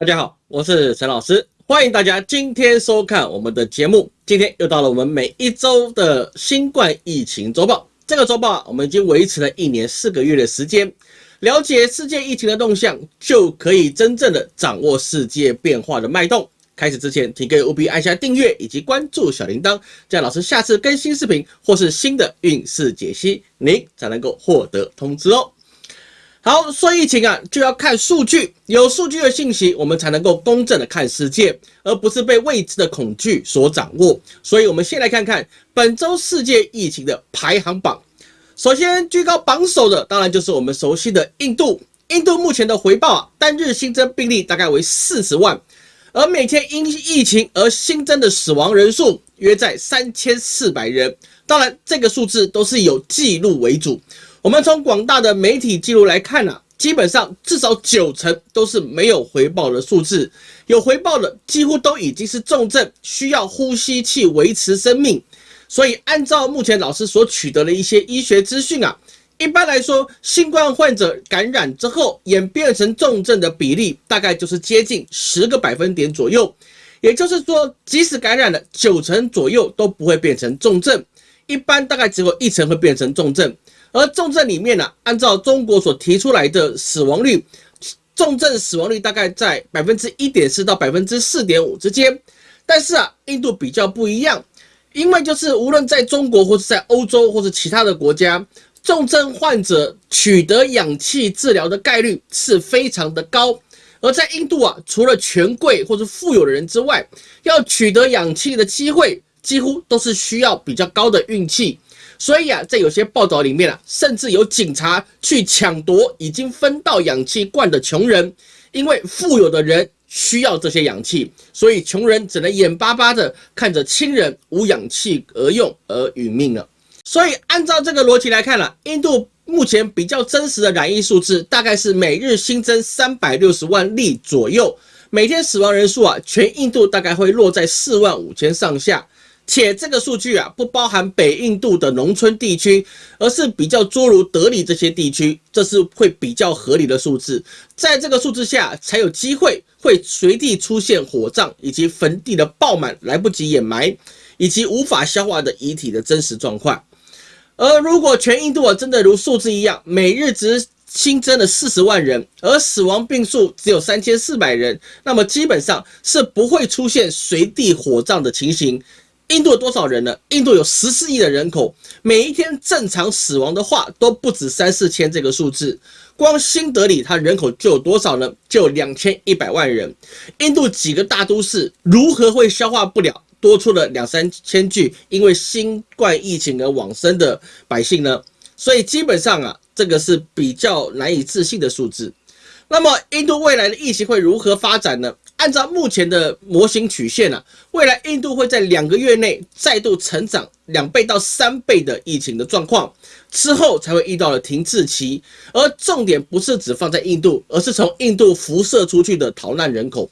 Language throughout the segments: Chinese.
大家好，我是陈老师，欢迎大家今天收看我们的节目。今天又到了我们每一周的新冠疫情周报。这个周报啊，我们已经维持了一年四个月的时间，了解世界疫情的动向，就可以真正的掌握世界变化的脉动。开始之前，请各位务必按下订阅以及关注小铃铛，这样老师下次更新视频或是新的运势解析，您才能够获得通知哦。好，说疫情啊，就要看数据，有数据的信息，我们才能够公正的看世界，而不是被未知的恐惧所掌握。所以，我们先来看看本周世界疫情的排行榜。首先居高榜首的，当然就是我们熟悉的印度。印度目前的回报啊，单日新增病例大概为四十万，而每天因疫情而新增的死亡人数约在三千四百人。当然，这个数字都是有记录为主。我们从广大的媒体记录来看呢，基本上至少九成都是没有回报的数字，有回报的几乎都已经是重症，需要呼吸器维持生命。所以按照目前老师所取得的一些医学资讯啊，一般来说，新冠患者感染之后演变成重症的比例大概就是接近十个百分点左右，也就是说，即使感染了九成左右都不会变成重症，一般大概只有一成会变成重症。而重症里面呢，按照中国所提出来的死亡率，重症死亡率大概在百分之一点四到百分之四点五之间。但是啊，印度比较不一样，因为就是无论在中国或者在欧洲或者其他的国家，重症患者取得氧气治疗的概率是非常的高。而在印度啊，除了权贵或者富有的人之外，要取得氧气的机会，几乎都是需要比较高的运气。所以啊，在有些报道里面啊，甚至有警察去抢夺已经分到氧气罐的穷人，因为富有的人需要这些氧气，所以穷人只能眼巴巴的看着亲人无氧气而用而殒命了。所以按照这个逻辑来看了，印度目前比较真实的染疫数字大概是每日新增三百六十万例左右，每天死亡人数啊，全印度大概会落在四万五千上下。且这个数据啊，不包含北印度的农村地区，而是比较诸如德里这些地区，这是会比较合理的数字。在这个数字下，才有机会会随地出现火葬以及坟地的爆满、来不及掩埋以及无法消化的遗体的真实状况。而如果全印度啊真的如数字一样，每日只新增了四十万人，而死亡病数只有三千四百人，那么基本上是不会出现随地火葬的情形。印度有多少人呢？印度有十四亿的人口，每一天正常死亡的话都不止三四千这个数字。光新德里它人口就有多少呢？就有两千一百万人。印度几个大都市如何会消化不了多出了两三千具因为新冠疫情而往生的百姓呢？所以基本上啊，这个是比较难以置信的数字。那么印度未来的疫情会如何发展呢？按照目前的模型曲线啊，未来印度会在两个月内再度成长两倍到三倍的疫情的状况，之后才会遇到了停滞期。而重点不是只放在印度，而是从印度辐射出去的逃难人口。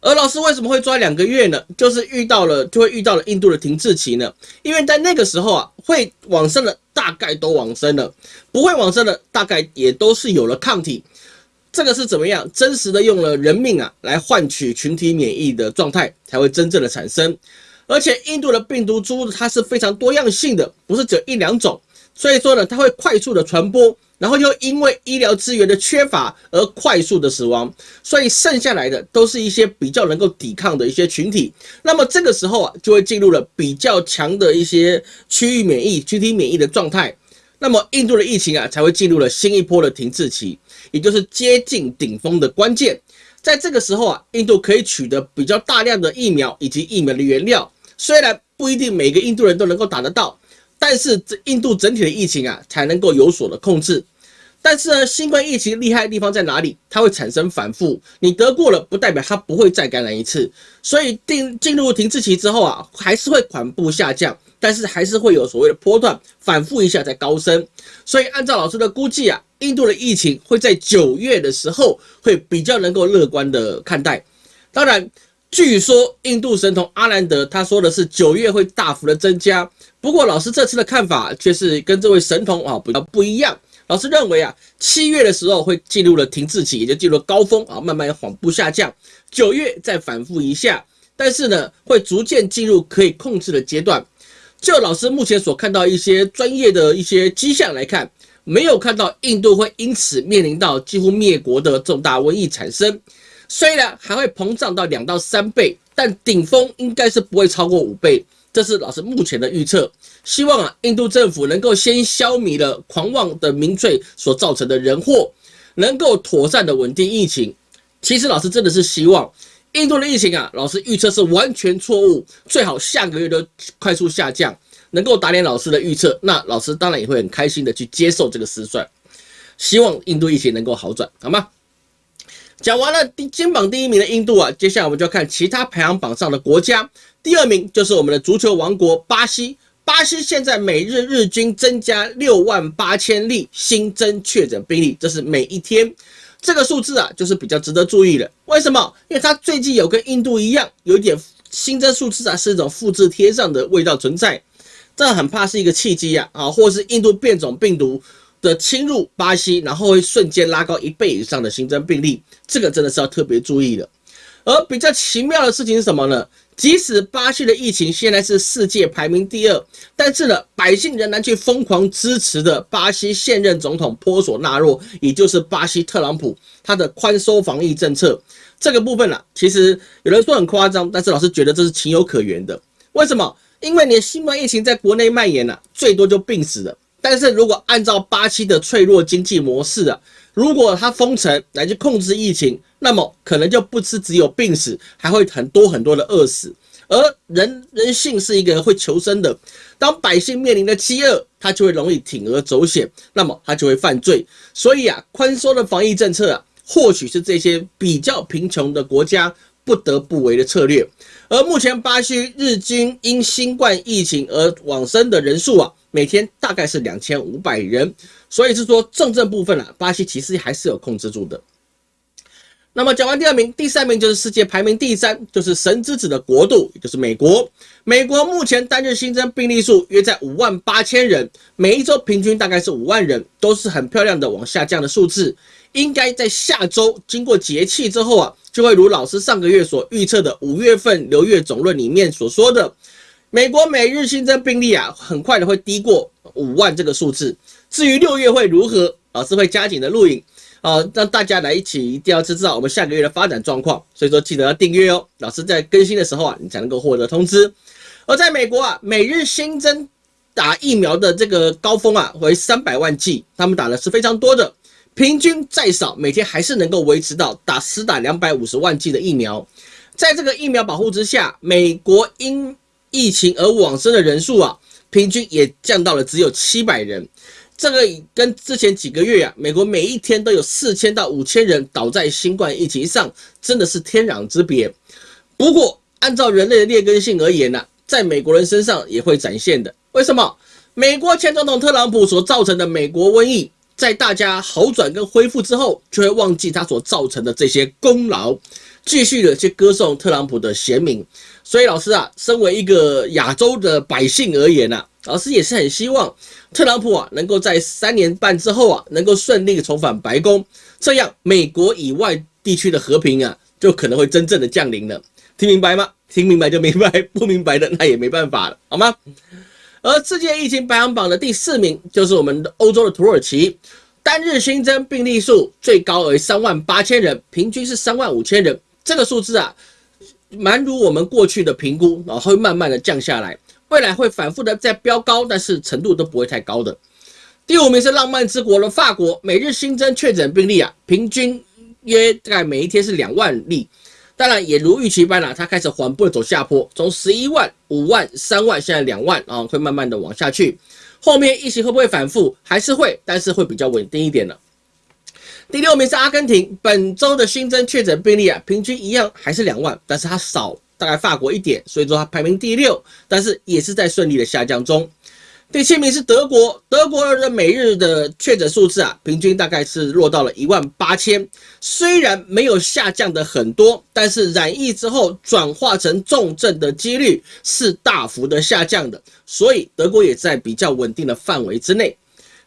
而老师为什么会抓两个月呢？就是遇到了就会遇到了印度的停滞期呢？因为在那个时候啊，会往生的大概都往生了，不会往生的大概也都是有了抗体。这个是怎么样？真实的用了人命啊来换取群体免疫的状态，才会真正的产生。而且印度的病毒株它是非常多样性的，不是只有一两种，所以说呢，它会快速的传播，然后又因为医疗资源的缺乏而快速的死亡，所以剩下来的都是一些比较能够抵抗的一些群体。那么这个时候啊，就会进入了比较强的一些区域免疫、群体免疫的状态。那么印度的疫情啊，才会进入了新一波的停滞期。也就是接近顶峰的关键，在这个时候啊，印度可以取得比较大量的疫苗以及疫苗的原料。虽然不一定每个印度人都能够打得到，但是这印度整体的疫情啊，才能够有所的控制。但是呢，新冠疫情厉害的地方在哪里？它会产生反复，你得过了不代表它不会再感染一次。所以定进入停滞期之后啊，还是会缓步下降。但是还是会有所谓的波段反复一下再高升，所以按照老师的估计啊，印度的疫情会在九月的时候会比较能够乐观的看待。当然，据说印度神童阿兰德他说的是九月会大幅的增加，不过老师这次的看法却是跟这位神童啊比较不一样。老师认为啊，七月的时候会进入了停滞期，也就进入了高峰啊，慢慢缓步下降。九月再反复一下，但是呢，会逐渐进入可以控制的阶段。就老师目前所看到一些专业的一些迹象来看，没有看到印度会因此面临到几乎灭国的重大瘟疫产生。虽然还会膨胀到两到三倍，但顶峰应该是不会超过五倍。这是老师目前的预测。希望啊，印度政府能够先消弭了狂妄的民粹所造成的人祸，能够妥善的稳定疫情。其实老师真的是希望印度的疫情啊，老师预测是完全错误，最好下个月都快速下降，能够打脸老师的预测，那老师当然也会很开心的去接受这个失算。希望印度疫情能够好转，好吗？讲完了第金榜第一名的印度啊，接下来我们就要看其他排行榜上的国家。第二名就是我们的足球王国巴西。巴西现在每日日均增加六万八千例新增确诊病例，这是每一天。这个数字啊，就是比较值得注意的。为什么？因为它最近有跟印度一样，有一点新增数字啊，是一种复制贴上的味道存在。这很怕是一个契机呀啊，或是印度变种病毒的侵入巴西，然后会瞬间拉高一倍以上的新增病例。这个真的是要特别注意的。而比较奇妙的事情是什么呢？即使巴西的疫情现在是世界排名第二，但是呢，百姓仍然去疯狂支持的巴西现任总统波索纳洛，也就是巴西特朗普，他的宽松防疫政策这个部分呢，其实有人说很夸张，但是老师觉得这是情有可原的。为什么？因为你新冠疫情在国内蔓延了，最多就病死了。但是如果按照巴西的脆弱经济模式啊，如果他封城来去控制疫情，那么可能就不是只有病死，还会很多很多的饿死。而人人性是一个会求生的，当百姓面临的饥饿，他就会容易铤而走险，那么他就会犯罪。所以啊，宽松的防疫政策啊，或许是这些比较贫穷的国家不得不为的策略。而目前巴西日均因新冠疫情而往生的人数啊，每天大概是两千五百人。所以是说重症部分啊，巴西其实还是有控制住的。那么讲完第二名，第三名就是世界排名第三，就是神之子的国度，也就是美国。美国目前单日新增病例数约在五万八千人，每一周平均大概是五万人，都是很漂亮的往下降的数字。应该在下周经过节气之后啊，就会如老师上个月所预测的五月份流月总论里面所说的，美国每日新增病例啊，很快的会低过五万这个数字。至于六月会如何，老师会加紧的录影。啊，让大家来一起一定要知道我们下个月的发展状况，所以说记得要订阅哦。老师在更新的时候啊，你才能够获得通知。而在美国啊，每日新增打疫苗的这个高峰啊为三百万剂，他们打的是非常多的，平均再少每天还是能够维持到打实打两百五十万剂的疫苗。在这个疫苗保护之下，美国因疫情而往生的人数啊，平均也降到了只有七百人。这个跟之前几个月啊，美国每一天都有四千到五千人倒在新冠疫情上，真的是天壤之别。不过，按照人类的劣根性而言呢，在美国人身上也会展现的。为什么？美国前总统特朗普所造成的美国瘟疫，在大家好转跟恢复之后，就会忘记他所造成的这些功劳，继续的去歌颂特朗普的贤明。所以，老师啊，身为一个亚洲的百姓而言呢。老师也是很希望特朗普啊，能够在三年半之后啊，能够顺利重返白宫，这样美国以外地区的和平啊，就可能会真正的降临了。听明白吗？听明白就明白，不明白的那也没办法了，好吗？而世界疫情排行榜的第四名就是我们的欧洲的土耳其，单日新增病例数最高为三万八千人，平均是三万五千人，这个数字啊，蛮如我们过去的评估，然后会慢慢的降下来。未来会反复的在飙高，但是程度都不会太高的。第五名是浪漫之国的法国，每日新增确诊病例啊，平均约大概每一天是两万例。当然也如预期般啦，它开始缓步的走下坡，从十一万、五万、三万，现在两万啊，会慢慢的往下去。后面疫情会不会反复？还是会，但是会比较稳定一点的。第六名是阿根廷，本周的新增确诊病例啊，平均一样还是两万，但是它少。大概法国一点，所以说它排名第六，但是也是在顺利的下降中。第七名是德国，德国的每日的确诊数字啊，平均大概是落到了一万八千，虽然没有下降的很多，但是染疫之后转化成重症的几率是大幅的下降的，所以德国也在比较稳定的范围之内。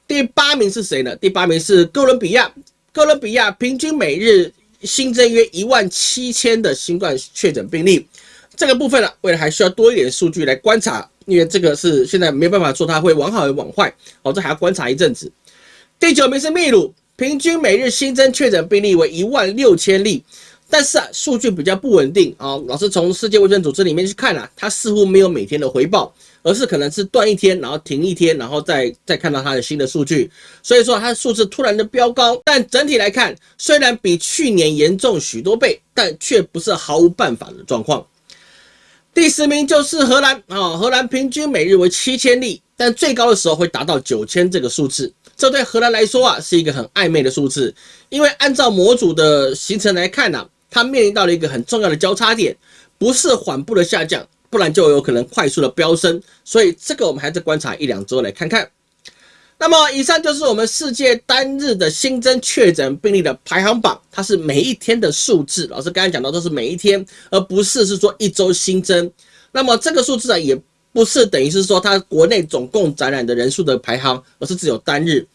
第八名是谁呢？第八名是哥伦比亚，哥伦比亚平均每日新增约一万七千的新冠确诊病例。这个部分呢，未来还需要多一点数据来观察，因为这个是现在没办法说它会往好还往坏，哦，这还要观察一阵子。第九名是秘鲁，平均每日新增确诊病例为一万六千例，但是啊，数据比较不稳定啊。老师从世界卫生组织里面去看啊，它似乎没有每天的回报，而是可能是断一天，然后停一天，然后再再看到它的新的数据。所以说它的数字突然的飙高，但整体来看，虽然比去年严重许多倍，但却不是毫无办法的状况。第十名就是荷兰啊，荷兰平均每日为七千例，但最高的时候会达到九千这个数字。这对荷兰来说啊，是一个很暧昧的数字，因为按照模组的形成来看呢，它面临到了一个很重要的交叉点，不是缓步的下降，不然就有可能快速的飙升。所以这个我们还在观察一两周来看看。那么以上就是我们世界单日的新增确诊病例的排行榜，它是每一天的数字。老师刚才讲到都是每一天，而不是是说一周新增。那么这个数字啊，也不是等于是说它国内总共感染的人数的排行，而是只有单日。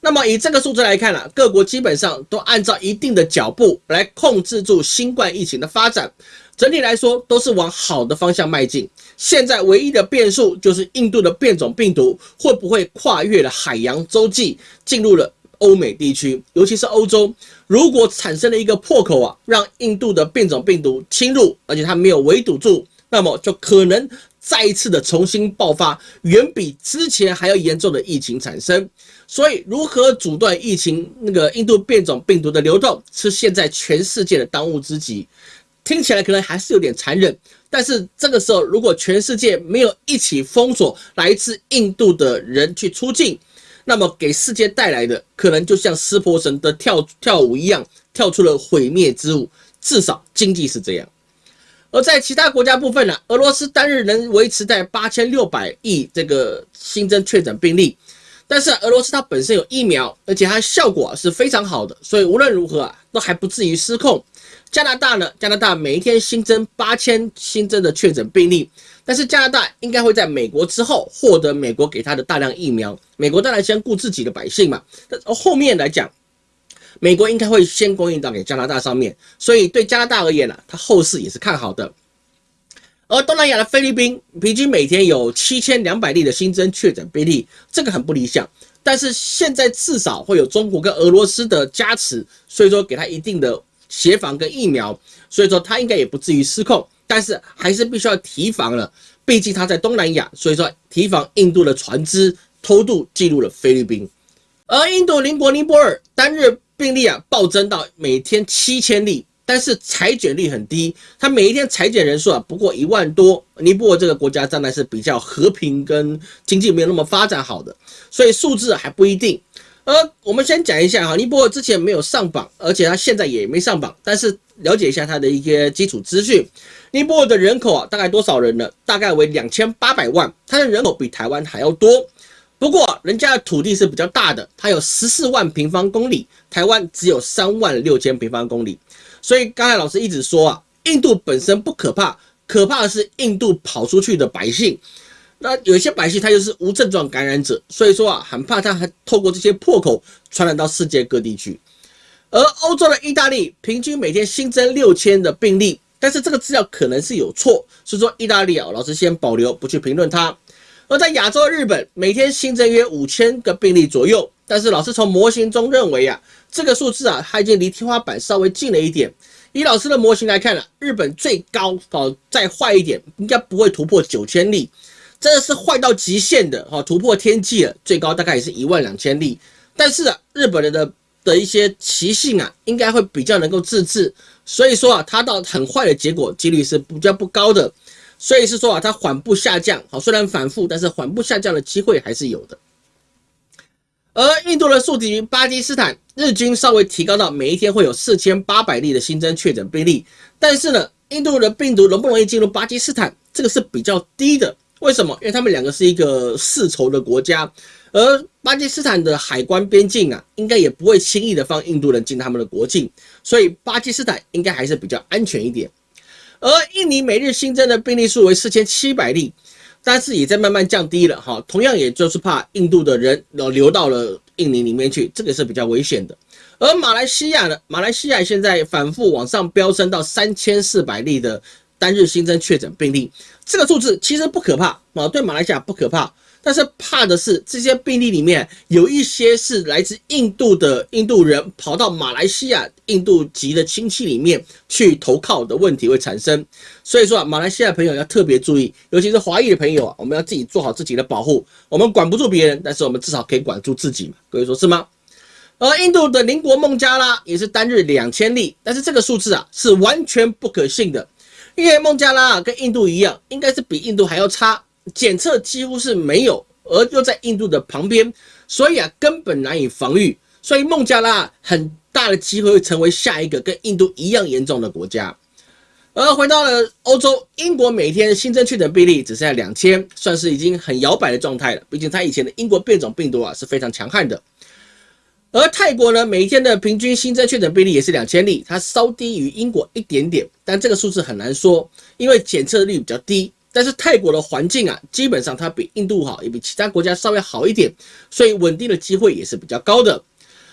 那么以这个数字来看呢，各国基本上都按照一定的脚步来控制住新冠疫情的发展。整体来说都是往好的方向迈进。现在唯一的变数就是印度的变种病毒会不会跨越了海洋洲际，进入了欧美地区，尤其是欧洲。如果产生了一个破口啊，让印度的变种病毒侵入，而且它没有围堵住，那么就可能再一次的重新爆发，远比之前还要严重的疫情产生。所以，如何阻断疫情那个印度变种病毒的流动，是现在全世界的当务之急。听起来可能还是有点残忍，但是这个时候，如果全世界没有一起封锁来自印度的人去出境，那么给世界带来的可能就像湿婆神的跳跳舞一样，跳出了毁灭之舞。至少经济是这样。而在其他国家部分呢，俄罗斯单日能维持在八千六百亿这个新增确诊病例，但是俄罗斯它本身有疫苗，而且它效果是非常好的，所以无论如何啊，都还不至于失控。加拿大呢？加拿大每一天新增八千新增的确诊病例，但是加拿大应该会在美国之后获得美国给他的大量疫苗。美国当然先顾自己的百姓嘛，但后面来讲，美国应该会先供应到给加拿大上面，所以对加拿大而言呢，它后市也是看好的。而东南亚的菲律宾平均每天有七千两百例的新增确诊病例，这个很不理想，但是现在至少会有中国跟俄罗斯的加持，所以说给他一定的。协防跟疫苗，所以说它应该也不至于失控，但是还是必须要提防了。毕竟它在东南亚，所以说提防印度的船只偷渡进入了菲律宾。而印度邻国尼泊尔单日病例啊暴增到每天七千例，但是裁剪率很低，它每一天裁剪人数啊不过一万多。尼泊尔这个国家当然是比较和平跟经济没有那么发展好的，所以数字还不一定。而我们先讲一下哈，尼泊尔之前没有上榜，而且它现在也没上榜。但是了解一下它的一些基础资讯，尼泊尔的人口啊，大概多少人呢？大概为两千八百万，它的人口比台湾还要多。不过人家的土地是比较大的，它有十四万平方公里，台湾只有三万六千平方公里。所以刚才老师一直说啊，印度本身不可怕，可怕的是印度跑出去的百姓。那有些百姓他就是无症状感染者，所以说啊，很怕他还透过这些破口传染到世界各地去。而欧洲的意大利平均每天新增六千的病例，但是这个资料可能是有错，所以说意大利啊，老师先保留不去评论它。而在亚洲日本每天新增约五千个病例左右，但是老师从模型中认为啊，这个数字啊，它已经离天花板稍微近了一点。以老师的模型来看呢，日本最高哦再坏一点，应该不会突破九千例。真的是坏到极限的哈，突破天际了，最高大概也是一万两千例。但是啊，日本人的的一些习性啊，应该会比较能够自制，所以说啊，它到很坏的结果几率是比较不高的。所以是说啊，它缓步下降，好，虽然反复，但是缓步下降的机会还是有的。而印度的宿敌巴基斯坦日均稍微提高到每一天会有四千八百例的新增确诊病例，但是呢，印度的病毒容不容易进入巴基斯坦，这个是比较低的。为什么？因为他们两个是一个世仇的国家，而巴基斯坦的海关边境啊，应该也不会轻易的放印度人进他们的国境，所以巴基斯坦应该还是比较安全一点。而印尼每日新增的病例数为四千七百例，但是也在慢慢降低了哈。同样，也就是怕印度的人流流到了印尼里面去，这个是比较危险的。而马来西亚呢，马来西亚现在反复往上飙升到三千四百例的单日新增确诊病例，这个数字其实不可怕啊，对马来西亚不可怕。但是怕的是，这些病例里面有一些是来自印度的印度人跑到马来西亚印度籍的亲戚里面去投靠的问题会产生。所以说啊，马来西亚朋友要特别注意，尤其是华裔的朋友啊，我们要自己做好自己的保护。我们管不住别人，但是我们至少可以管住自己嘛。各位说是吗？而印度的邻国孟加拉也是单日两千例，但是这个数字啊是完全不可信的，因为孟加拉跟印度一样，应该是比印度还要差。检测几乎是没有，而又在印度的旁边，所以啊根本难以防御。所以孟加拉很大的机会会成为下一个跟印度一样严重的国家。而回到了欧洲，英国每天新增确诊病例只剩下两千，算是已经很摇摆的状态了。毕竟它以前的英国变种病毒啊是非常强悍的。而泰国呢，每天的平均新增确诊病例也是两千例，它稍低于英国一点点，但这个数字很难说，因为检测率比较低。但是泰国的环境啊，基本上它比印度好，也比其他国家稍微好一点，所以稳定的机会也是比较高的。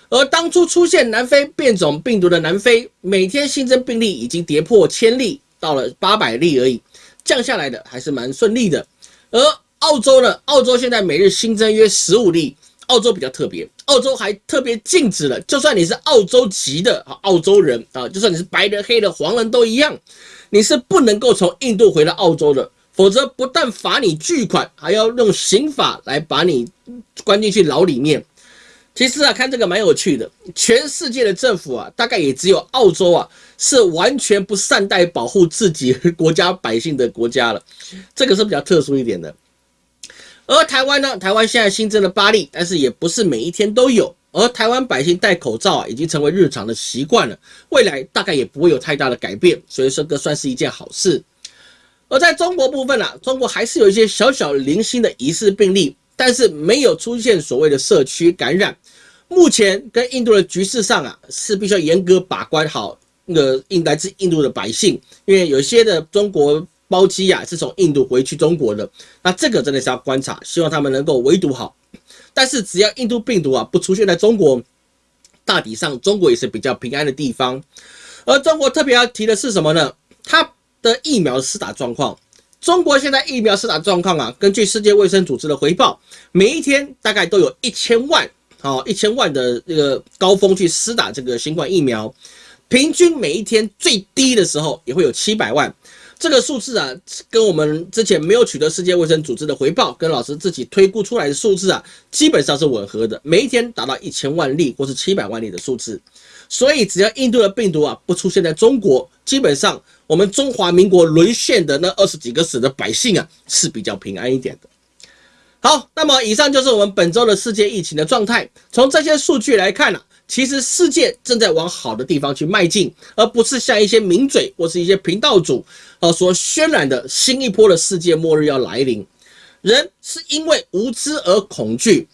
而当初出现南非变种病毒的南非，每天新增病例已经跌破千例，到了八百例而已，降下来的还是蛮顺利的。而澳洲呢，澳洲现在每日新增约十五例，澳洲比较特别，澳洲还特别禁止了，就算你是澳洲籍的啊，澳洲人啊，就算你是白人、黑的、黄人都一样，你是不能够从印度回到澳洲的。否则，不但罚你巨款，还要用刑法来把你关进去牢里面。其实啊，看这个蛮有趣的。全世界的政府啊，大概也只有澳洲啊，是完全不善待保护自己国家百姓的国家了。这个是比较特殊一点的。而台湾呢，台湾现在新增了八例，但是也不是每一天都有。而台湾百姓戴口罩啊，已经成为日常的习惯了，未来大概也不会有太大的改变。所以说，这算是一件好事。而在中国部分啊，中国还是有一些小小零星的疑似病例，但是没有出现所谓的社区感染。目前跟印度的局势上啊，是必须要严格把关好那个印来自印度的百姓，因为有些的中国包机啊是从印度回去中国的，那这个真的是要观察，希望他们能够围堵好。但是只要印度病毒啊不出现在中国，大体上中国也是比较平安的地方。而中国特别要提的是什么呢？它。的疫苗施打状况，中国现在疫苗施打状况啊，根据世界卫生组织的回报，每一天大概都有一千万，好一千万的这个高峰去施打这个新冠疫苗，平均每一天最低的时候也会有七百万。这个数字啊，跟我们之前没有取得世界卫生组织的回报，跟老师自己推估出来的数字啊，基本上是吻合的。每一天达到一千万例或是七百万例的数字，所以只要印度的病毒啊不出现在中国，基本上我们中华民国沦陷的那二十几个省的百姓啊是比较平安一点的。好，那么以上就是我们本周的世界疫情的状态。从这些数据来看呢。其实世界正在往好的地方去迈进，而不是像一些名嘴或是一些频道主呃所渲染的新一波的世界末日要来临。人是因为无知而恐惧，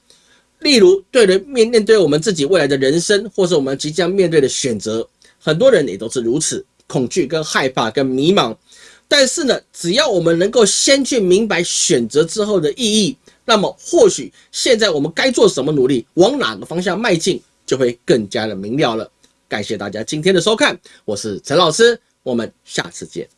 例如对人面面对我们自己未来的人生，或是我们即将面对的选择，很多人也都是如此恐惧、跟害怕、跟迷茫。但是呢，只要我们能够先去明白选择之后的意义，那么或许现在我们该做什么努力，往哪个方向迈进。就会更加的明了了。感谢大家今天的收看，我是陈老师，我们下次见。